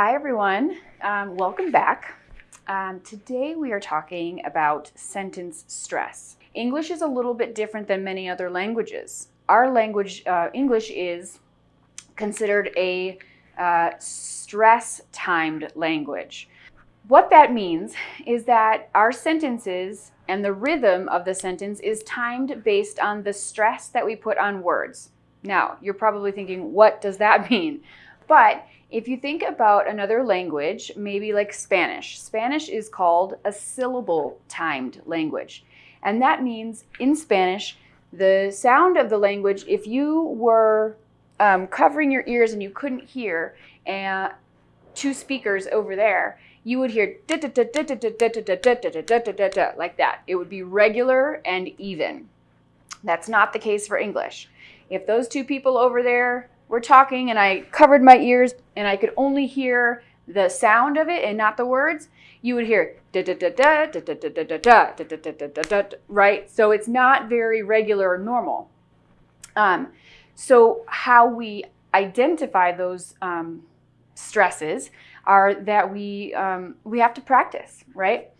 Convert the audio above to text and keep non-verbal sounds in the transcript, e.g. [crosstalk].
Hi everyone, um, welcome back. Um, today we are talking about sentence stress. English is a little bit different than many other languages. Our language, uh, English, is considered a uh, stress-timed language. What that means is that our sentences and the rhythm of the sentence is timed based on the stress that we put on words. Now, you're probably thinking, what does that [laughs] mean? But if you think about another language, maybe like Spanish, Spanish is called a syllable timed language. And that means in Spanish, the sound of the language, if you were um, covering your ears and you couldn't hear uh, two speakers over there, you would hear like that. It would be regular and even. That's not the case for English. If those two people over there were talking and I covered my ears and I could only hear the sound of it and not the words, you would hear da da da da da da da da da da da da da da da da right? So it's not very regular or normal. Um, so how we identify those um, stresses are that we, um, we have to practice, right?